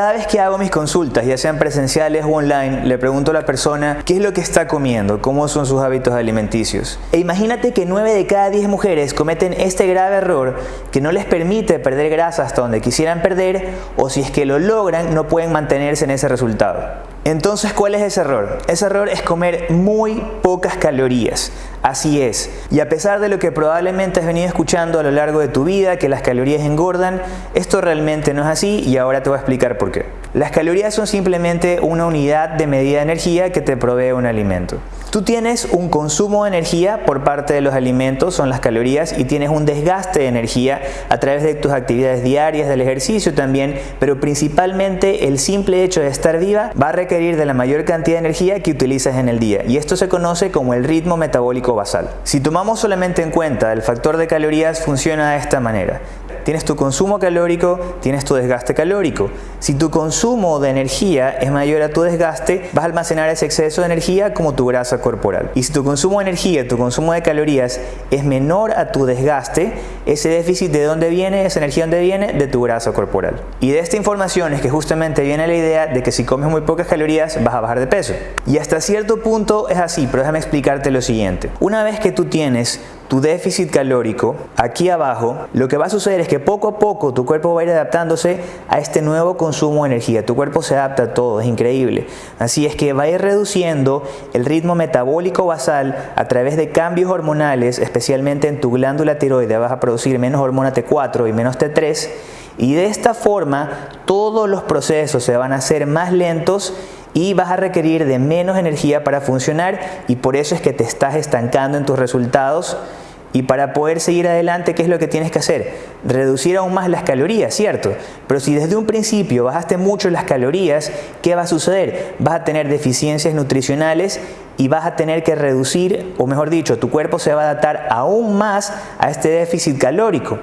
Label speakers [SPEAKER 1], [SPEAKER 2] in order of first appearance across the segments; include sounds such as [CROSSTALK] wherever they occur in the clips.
[SPEAKER 1] Cada vez que hago mis consultas, ya sean presenciales o online, le pregunto a la persona qué es lo que está comiendo, cómo son sus hábitos alimenticios. E imagínate que 9 de cada 10 mujeres cometen este grave error que no les permite perder grasa hasta donde quisieran perder o si es que lo logran no pueden mantenerse en ese resultado. Entonces, ¿cuál es ese error? Ese error es comer muy pocas calorías. Así es. Y a pesar de lo que probablemente has venido escuchando a lo largo de tu vida, que las calorías engordan, esto realmente no es así y ahora te voy a explicar por qué. Las calorías son simplemente una unidad de medida de energía que te provee un alimento. Tú tienes un consumo de energía por parte de los alimentos, son las calorías, y tienes un desgaste de energía a través de tus actividades diarias, del ejercicio también, pero principalmente el simple hecho de estar viva va a requerir de la mayor cantidad de energía que utilizas en el día, y esto se conoce como el ritmo metabólico basal. Si tomamos solamente en cuenta el factor de calorías, funciona de esta manera. Tienes tu consumo calórico, tienes tu desgaste calórico. Si tu consumo de energía es mayor a tu desgaste, vas a almacenar ese exceso de energía como tu grasa corporal. Y si tu consumo de energía, tu consumo de calorías es menor a tu desgaste, ese déficit de dónde viene, esa energía dónde viene, de tu grasa corporal. Y de esta información es que justamente viene la idea de que si comes muy pocas calorías vas a bajar de peso. Y hasta cierto punto es así, pero déjame explicarte lo siguiente. Una vez que tú tienes tu déficit calórico, aquí abajo, lo que va a suceder es que poco a poco tu cuerpo va a ir adaptándose a este nuevo consumo de energía. Tu cuerpo se adapta a todo, es increíble. Así es que va a ir reduciendo el ritmo metabólico basal a través de cambios hormonales, especialmente en tu glándula tiroide. Vas a producir menos hormona T4 y menos T3 y de esta forma todos los procesos se van a hacer más lentos y vas a requerir de menos energía para funcionar y por eso es que te estás estancando en tus resultados y para poder seguir adelante, ¿qué es lo que tienes que hacer? Reducir aún más las calorías, ¿cierto? Pero si desde un principio bajaste mucho las calorías, ¿qué va a suceder? Vas a tener deficiencias nutricionales y vas a tener que reducir, o mejor dicho, tu cuerpo se va a adaptar aún más a este déficit calórico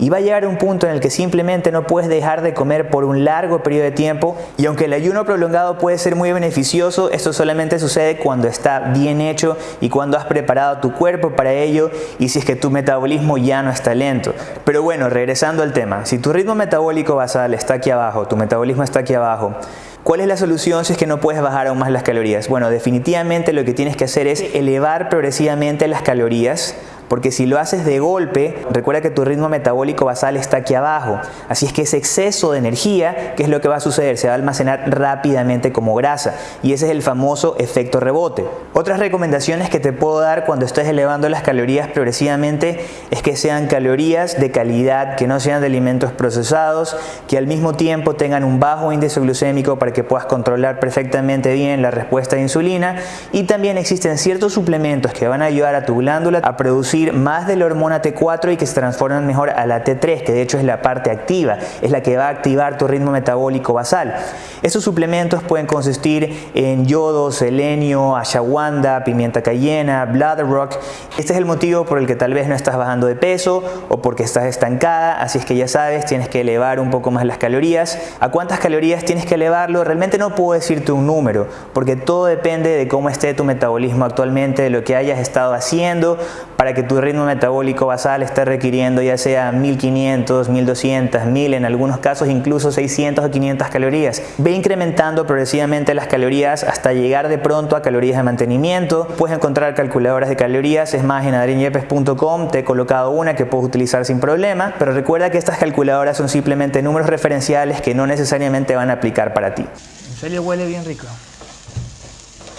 [SPEAKER 1] y va a llegar un punto en el que simplemente no puedes dejar de comer por un largo periodo de tiempo y aunque el ayuno prolongado puede ser muy beneficioso, esto solamente sucede cuando está bien hecho y cuando has preparado tu cuerpo para ello y si es que tu metabolismo ya no está lento. Pero bueno, regresando al tema, si tu ritmo metabólico basal está aquí abajo, tu metabolismo está aquí abajo, ¿Cuál es la solución si es que no puedes bajar aún más las calorías? Bueno, definitivamente lo que tienes que hacer es elevar progresivamente las calorías porque si lo haces de golpe, recuerda que tu ritmo metabólico basal está aquí abajo, así es que ese exceso de energía, ¿qué es lo que va a suceder? Se va a almacenar rápidamente como grasa y ese es el famoso efecto rebote. Otras recomendaciones que te puedo dar cuando estés elevando las calorías progresivamente es que sean calorías de calidad, que no sean de alimentos procesados, que al mismo tiempo tengan un bajo índice glucémico para que puedas controlar perfectamente bien la respuesta de insulina y también existen ciertos suplementos que van a ayudar a tu glándula a producir más de la hormona T4 y que se transforman mejor a la T3, que de hecho es la parte activa, es la que va a activar tu ritmo metabólico basal. Estos suplementos pueden consistir en yodo, selenio, ashwagandha, pimienta cayena, blood rock. Este es el motivo por el que tal vez no estás bajando de peso o porque estás estancada, así es que ya sabes, tienes que elevar un poco más las calorías. ¿A cuántas calorías tienes que elevarlo? Realmente no puedo decirte un número, porque todo depende de cómo esté tu metabolismo actualmente, de lo que hayas estado haciendo para que tu ritmo metabólico basal esté requiriendo ya sea 1500, 1200, 1000, en algunos casos incluso 600 o 500 calorías. Ve incrementando progresivamente las calorías hasta llegar de pronto a calorías de mantenimiento. Puedes encontrar calculadoras de calorías, es más en adrienyepes.com te he colocado una que puedes utilizar sin problema, pero recuerda que estas calculadoras son simplemente números referenciales que no necesariamente van a aplicar para ti. En serio huele bien rico.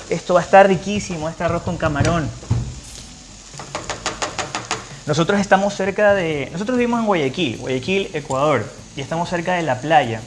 [SPEAKER 1] Esto va a estar riquísimo, este arroz con camarón. Nosotros estamos cerca de... Nosotros vivimos en Guayaquil, Guayaquil, Ecuador, y estamos cerca de la playa.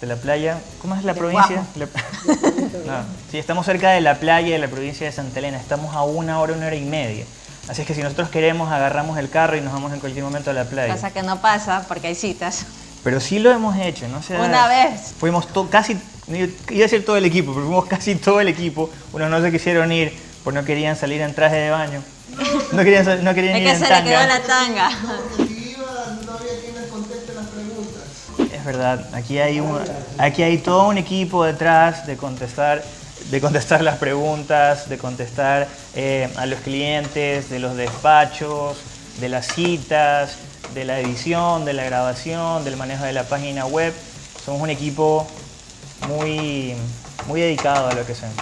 [SPEAKER 1] De la playa... ¿Cómo es la provincia? [LAUGHS] sí, estamos cerca de la playa de la provincia de Santa Elena. Estamos a una hora, una hora y media. Así es que si nosotros queremos, agarramos el carro y nos vamos en cualquier momento a la playa.
[SPEAKER 2] Pasa que no pasa porque hay citas.
[SPEAKER 1] Pero sí lo hemos hecho, ¿no?
[SPEAKER 2] una vez.
[SPEAKER 1] Fuimos casi, iba a decir todo el equipo, pero fuimos [LAUGHS] casi todo el equipo. Unos no se quisieron ir porque no querían salir en traje de baño. No querían, no querían
[SPEAKER 2] es
[SPEAKER 1] ir
[SPEAKER 2] que se le quedó la tanga.
[SPEAKER 1] Es verdad, aquí hay, un, aquí hay todo un equipo detrás de contestar, de contestar las preguntas, de contestar eh, a los clientes, de los despachos, de las citas, de la edición, de la grabación, del manejo de la página web. Somos un equipo muy, muy dedicado a lo que hacemos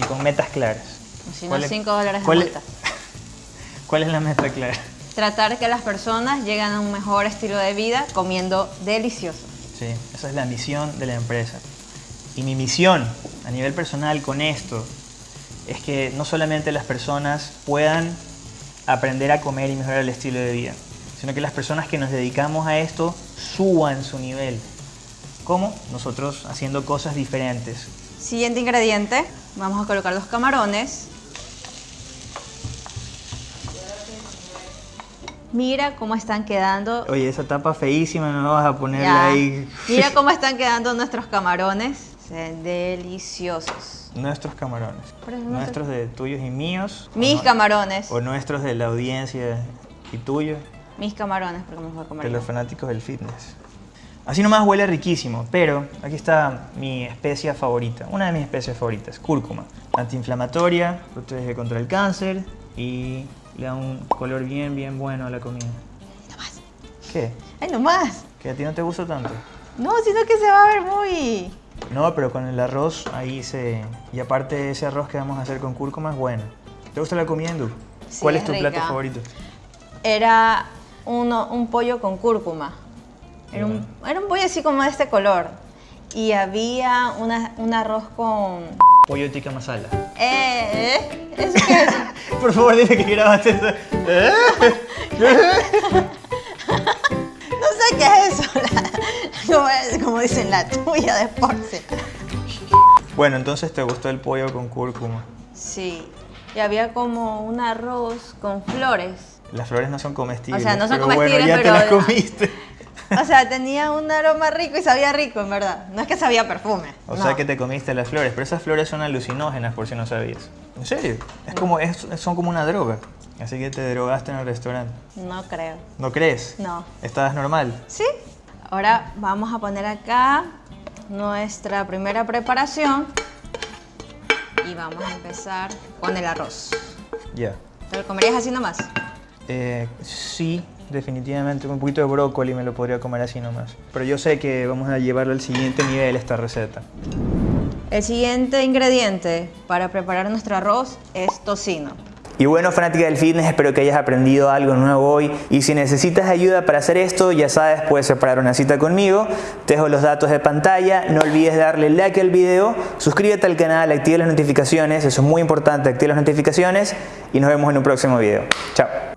[SPEAKER 1] y con metas claras.
[SPEAKER 2] Si no,
[SPEAKER 1] ¿Cuál es-
[SPEAKER 2] 5 dólares de
[SPEAKER 1] cuál es-
[SPEAKER 2] multa.
[SPEAKER 1] ¿Cuál es la meta clara?
[SPEAKER 2] Tratar que las personas lleguen a un mejor estilo de vida comiendo delicioso.
[SPEAKER 1] Sí, esa es la misión de la empresa. Y mi misión a nivel personal con esto es que no solamente las personas puedan aprender a comer y mejorar el estilo de vida, sino que las personas que nos dedicamos a esto suban su nivel. ¿Cómo? Nosotros haciendo cosas diferentes.
[SPEAKER 2] Siguiente ingrediente, vamos a colocar los camarones. Mira cómo están quedando.
[SPEAKER 1] Oye, esa tapa feísima no vas a ponerla
[SPEAKER 2] Ya.
[SPEAKER 1] ahí.
[SPEAKER 2] Mira [LAUGHS] cómo están quedando nuestros camarones. Se ven deliciosos.
[SPEAKER 1] Nuestros camarones. Nuestros de tuyos y míos. o
[SPEAKER 2] Mis
[SPEAKER 1] no-
[SPEAKER 2] camarones.
[SPEAKER 1] O nuestros de la audiencia y tuyos.
[SPEAKER 2] Mis camarones, porque me voy a comer.
[SPEAKER 1] de los fanáticos del fitness. Así nomás huele riquísimo, pero aquí está mi especia favorita, una de mis especias favoritas, cúrcuma. Antiinflamatoria, protege contra el cáncer y le da un color bien, bien bueno a la comida.
[SPEAKER 2] No más.
[SPEAKER 1] ¿Qué?
[SPEAKER 2] Ay, no más.
[SPEAKER 1] ¿Que a ti no te gusta tanto?
[SPEAKER 2] No, sino que se va a ver muy...
[SPEAKER 1] No, pero con el arroz ahí se... Y aparte ese arroz que vamos a hacer con cúrcuma es bueno. ¿Te gusta la comida hindú?
[SPEAKER 2] Sí,
[SPEAKER 1] ¿Cuál es
[SPEAKER 2] es
[SPEAKER 1] tu plato favorito?
[SPEAKER 2] Era uno, un pollo con cúrcuma. Era un, era un pollo así como de este color. Y había una- un arroz con...
[SPEAKER 1] Pollo tikka masala.
[SPEAKER 2] Eh, ¿eh? ¿Eso qué es? [LAUGHS]
[SPEAKER 1] Por favor, dime que grabaste eso. ¿Eh?
[SPEAKER 2] No sé qué es eso. la- como, es- como dicen, la tuya de Porce.
[SPEAKER 1] Bueno, entonces te gustó el pollo con cúrcuma.
[SPEAKER 2] Sí. Y había como un arroz con flores.
[SPEAKER 1] Las flores no son comestibles.
[SPEAKER 2] O sea, no son
[SPEAKER 1] pero
[SPEAKER 2] comestibles,
[SPEAKER 1] bueno, ya
[SPEAKER 2] pero-
[SPEAKER 1] te las comiste.
[SPEAKER 2] O sea, tenía un aroma rico y sabía rico, en verdad. No es que sabía perfume.
[SPEAKER 1] O
[SPEAKER 2] no.
[SPEAKER 1] sea que te comiste las flores, pero esas flores son alucinógenas por si no sabías. ¿En serio? Es como, es- son como una droga. Así que te drogaste en el restaurante.
[SPEAKER 2] No creo.
[SPEAKER 1] ¿No crees?
[SPEAKER 2] No.
[SPEAKER 1] ¿Estabas normal?
[SPEAKER 2] ¿Sí? Ahora vamos a poner acá nuestra primera preparación y vamos a empezar con el arroz.
[SPEAKER 1] Ya.
[SPEAKER 2] ¿Te lo comerías así nomás?
[SPEAKER 1] Eh, sí, definitivamente. Un poquito de brócoli me lo podría comer así nomás. Pero yo sé que vamos a llevarlo al siguiente nivel esta receta.
[SPEAKER 2] El siguiente ingrediente para preparar nuestro arroz es tocino.
[SPEAKER 1] Y bueno, fanática del fitness, espero que hayas aprendido algo nuevo hoy. Y si necesitas ayuda para hacer esto, ya sabes, puedes separar una cita conmigo. Te dejo los datos de pantalla. No olvides darle like al video, suscríbete al canal, activa las notificaciones. Eso es muy importante, activa las notificaciones. Y nos vemos en un próximo video. Chao.